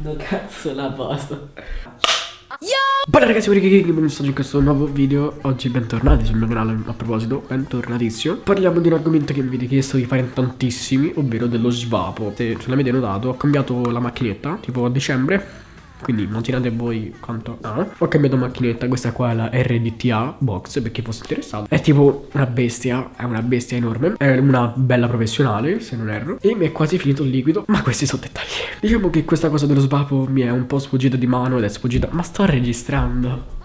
No cazzo la posto? Bene ragazzi, benvenuti in questo nuovo video Oggi bentornati sul mio canale, a proposito, bentornatissimo. Parliamo di un argomento che mi avete chiesto di fare in tantissimi Ovvero dello svapo. Se ce l'avete notato, ho cambiato la macchinetta Tipo a dicembre quindi immaginate voi quanto ha. Ho cambiato macchinetta, questa qua è la RDTA box per chi fosse interessato. È tipo una bestia, è una bestia enorme. È una bella professionale, se non erro. E mi è quasi finito il liquido, ma questi sono dettagli. Diciamo che questa cosa dello svapo mi è un po' sfuggita di mano ed è sfuggita. Ma sto registrando.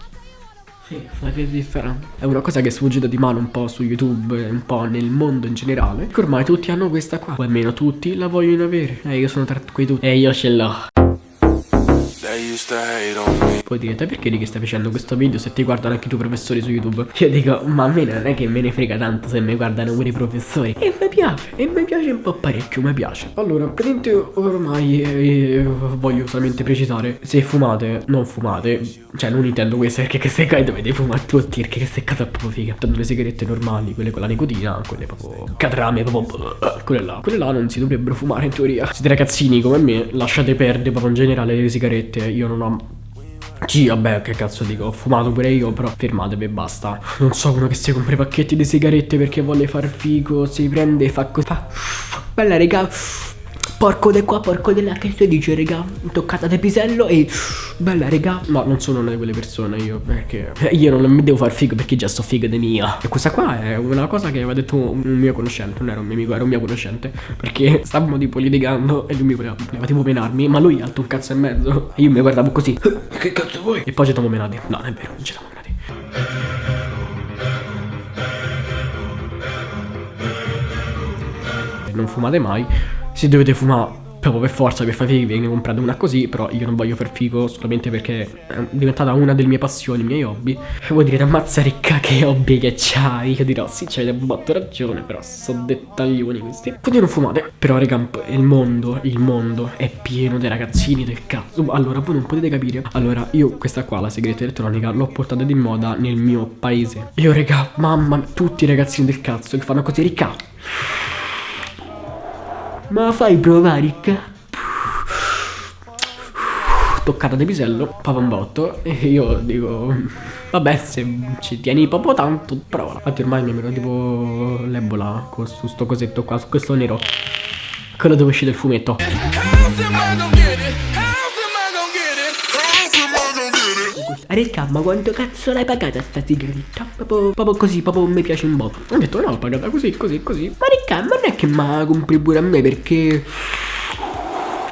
Sì, sta registrando. È una cosa che è sfuggita di mano un po' su YouTube, un po' nel mondo in generale. Che ormai tutti hanno questa qua. O almeno tutti la vogliono avere. E eh, io sono tra quei tutti. E io ce l'ho. Poi direte perché di che stai facendo questo video se ti guardano anche i tuoi professori su YouTube? Io dico ma a me non è che me ne frega tanto se mi guardano pure i professori. E mi piace, e mi piace un po' parecchio, mi piace. Allora, praticamente ormai eh, voglio solamente precisare Se fumate, non fumate. Cioè non intendo questo perché queste qua dovete fumare tutti Perché queste qua sono proprio figa Tanto le sigarette normali, quelle con la nicotina Quelle proprio catrame, proprio Quelle là, quelle là non si dovrebbero fumare in teoria. Siete ragazzini come me, lasciate perdere proprio in generale le sigarette. Io non ho sì, vabbè, che cazzo dico, ho fumato pure io, però fermatevi e basta. Non so uno che si compra i pacchetti di sigarette perché vuole far figo, si prende e fa così. Fa... Bella, raga. Porco di qua, porco di là, che si dice, raga? Toccata di pisello e... Bella, raga. No, non sono una di quelle persone io, perché... Io non mi devo far figo perché già sto figo di mia. E questa qua è una cosa che aveva detto un mio conoscente, non era un mio amico, era un mio conoscente. Perché stavamo tipo litigando e lui mi voleva, voleva tipo menarmi, ma lui ha alto un cazzo e mezzo. E io mi guardavo così. Che cazzo vuoi? E poi ci siamo menati. No, non è vero, non ci siamo menati. Non fumate mai se dovete fumare proprio per forza per fare figo ve ne comprate una così però io non voglio far figo solamente perché è diventata una delle mie passioni, i miei hobby. E voi direte ammazza ricca che hobby che c'hai? Io dirò sì c'hai un botto ragione però sono dettaglioni questi. Quindi non fumate. Però raga il mondo il mondo è pieno dei ragazzini del cazzo. Allora voi non potete capire. Allora io questa qua la segreta elettronica l'ho portata di moda nel mio paese. Io raga mamma tutti i ragazzini del cazzo che fanno così ricca ma fai provare il capo. Toccata di pisello, papambotto. E io dico, vabbè, se ci tieni proprio tanto, prova. Infatti ormai mi è tipo l'ebola con sto cosetto qua, su questo nero. Quello dove uscite il fumetto. Ricca, ma quanto cazzo l'hai pagata sta sigaretta? Proprio, così, proprio mi piace un po'. Ho detto no, l'ho pagata così, così, così. Ma Ricca, ma non è che me la compri pure a me perché...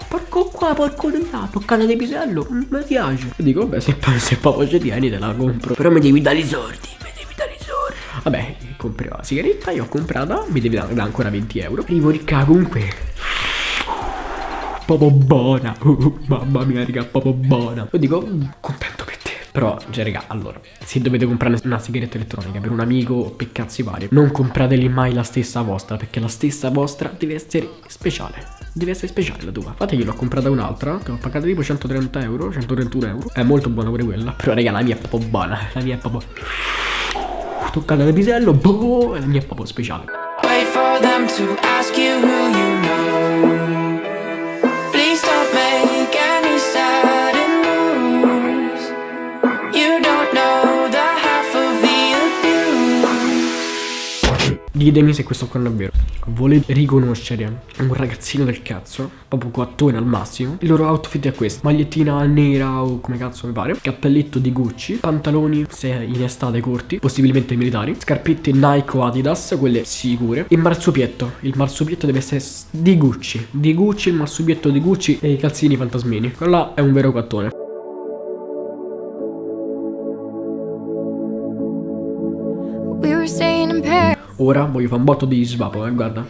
Porco qua, porco di là, toccata di pisello, mi piace. E dico, vabbè, se, se proprio ci tieni te la compro. Però mi devi dare i soldi, mi devi dare i soldi. Vabbè, comprerò la sigaretta, io ho comprata, mi devi dare ancora 20 euro. Arrivo Ricca, comunque proprio buona uh, mamma mia raga proprio buona io dico mm, contento però, cioè, raga, allora, se dovete comprare una sigaretta elettronica per un amico o per cazzi vari, non comprateli mai la stessa vostra, perché la stessa vostra deve essere speciale. Deve essere speciale la tua. Infatti io l'ho comprata un'altra, che ho pagato tipo 130 euro, 131 euro. È molto buona pure quella, però raga, la mia è proprio buona. La mia è proprio... Toccata da pisello, boh, la mia è proprio speciale. Wait for them to ask you who you Ditemi se questo qua è vero. Volete riconoscere un ragazzino del cazzo, proprio quattone al massimo. Il loro outfit è questo. Magliettina nera o come cazzo mi pare. Cappelletto di Gucci. Pantaloni, se in estate corti, possibilmente militari. Scarpette Nike o Adidas, quelle sicure. E marsupietto. Il marsupietto deve essere di Gucci. Di Gucci, il marsupietto di Gucci e i calzini fantasmini. Quello là è un vero quattone. We were staying in Paris. Ora voglio fare un botto di svapo, eh, guarda.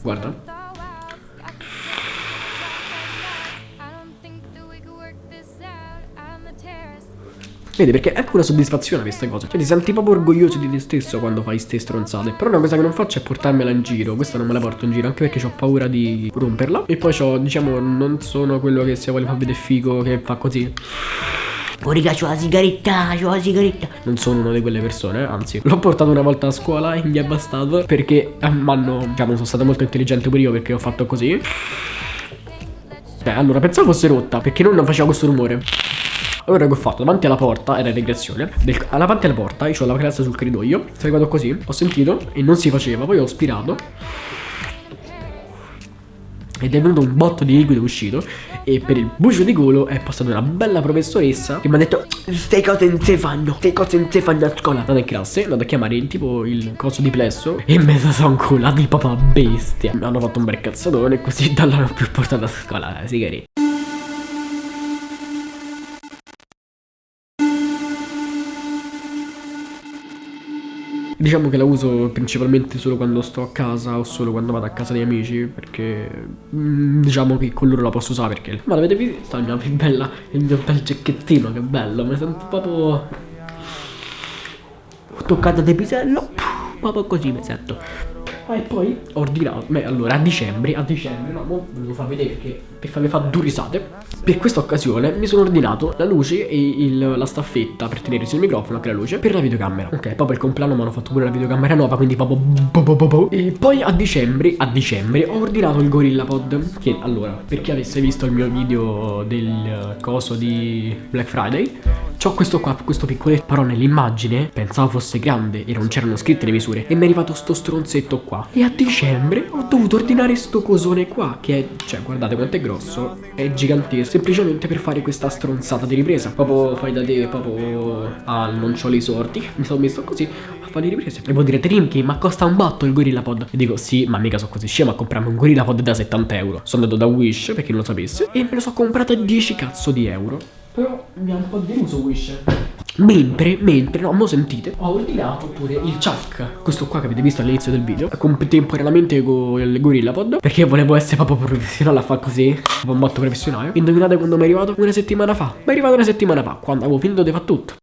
Guarda. Vedi perché è anche una soddisfazione questa cosa. Cioè ti senti proprio orgoglioso di te stesso quando fai ste stronzate. Però una cosa che non faccio è portarmela in giro. Questa non me la porto in giro anche perché ho paura di romperla. E poi ho, diciamo, non sono quello che se vuole far vedere figo che fa così Oh raga c'ho la sigaretta, c'ho la sigaretta Non sono una di quelle persone, anzi L'ho portato una volta a scuola e mi è bastato Perché eh, mi hanno, diciamo, sono stato molto intelligente pure io perché ho fatto così Beh, allora, pensavo fosse rotta, perché non faceva questo rumore. Allora che ho fatto? Davanti alla porta, era regressione del, Davanti alla porta, io ho la classe sul corridoio Sono arrivato così, ho sentito e non si faceva Poi ho spirato ed è venuto un botto di liquido uscito E per il bucio di culo è passata una bella professoressa Che mi ha detto Ste cose non si fanno Ste cose non si fanno a scuola. Andata in classe Andata a chiamare il tipo il coso di plesso E me la sono colata di papà bestia. Mi hanno fatto un bel cazzatone Così da là non più portato a scuola eh, Diciamo che la uso principalmente solo quando sto a casa o solo quando vado a casa dei amici Perché mm, diciamo che con loro la posso usare perché Ma l'avete visto? Il mio, bella, il mio bel giacchettino che bello Mi sento proprio toccata di pisello Proprio così mi sento Ah, e poi ho ordinato, beh allora a dicembre, a dicembre, no, mo ve lo fa vedere perché per farvi fare due risate Per questa occasione mi sono ordinato la luce e il, la staffetta per tenere il microfono che la luce per la videocamera Ok, per il compleanno mi hanno fatto pure la videocamera nuova, quindi proprio bo bo bo bo. E poi a dicembre, a dicembre ho ordinato il Gorilla Pod Che allora, per chi avesse visto il mio video del coso di Black Friday C'ho questo qua, questo piccoletto, però nell'immagine pensavo fosse grande e non c'erano scritte le misure. E mi è arrivato sto stronzetto qua. E a dicembre ho dovuto ordinare sto cosone qua Che è, cioè guardate quanto è grosso. È gigantesco Semplicemente per fare questa stronzata di ripresa. Proprio fai da te, proprio Ah, non c'ho i sorti. Mi sono messo così a fare le riprese. E voi direte Rimky, ma costa un botto il Gorilla Pod? E dico sì, ma mica sono così scemo a comprarmi un Gorilla Pod da 70 euro. Sono andato da Wish, per chi non lo sapesse E me lo so comprato a 10 cazzo di euro però mi ha un po' deluso Wish. Mentre, mentre, no, mo sentite, ho ordinato pure il Chuck Questo qua che avete visto all'inizio del video Contemporaneamente con il Gorilla Pod Perché volevo essere proprio professionale a fare così un botto professionale Indovinate quando mi è arrivato? Una settimana fa Mi è arrivato una settimana fa Quando avevo finito di fare tutto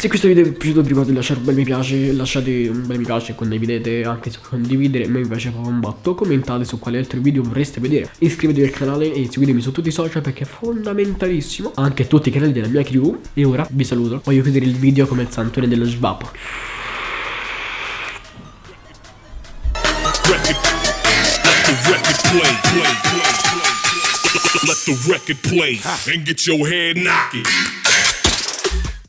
Se questo video vi è piaciuto vi ricordo di lasciare un bel mi piace Lasciate un bel mi piace, condividete Anche se condividere mi piace proprio un botto. Commentate su quali altri video vorreste vedere. Iscrivetevi al canale e seguitemi su tutti i social Perché è fondamentalissimo. Anche tutti i canali della mia crew. E ora vi saluto. Voglio chiudere il video come il santone dello sbappo. Let the record play and get your head knocking.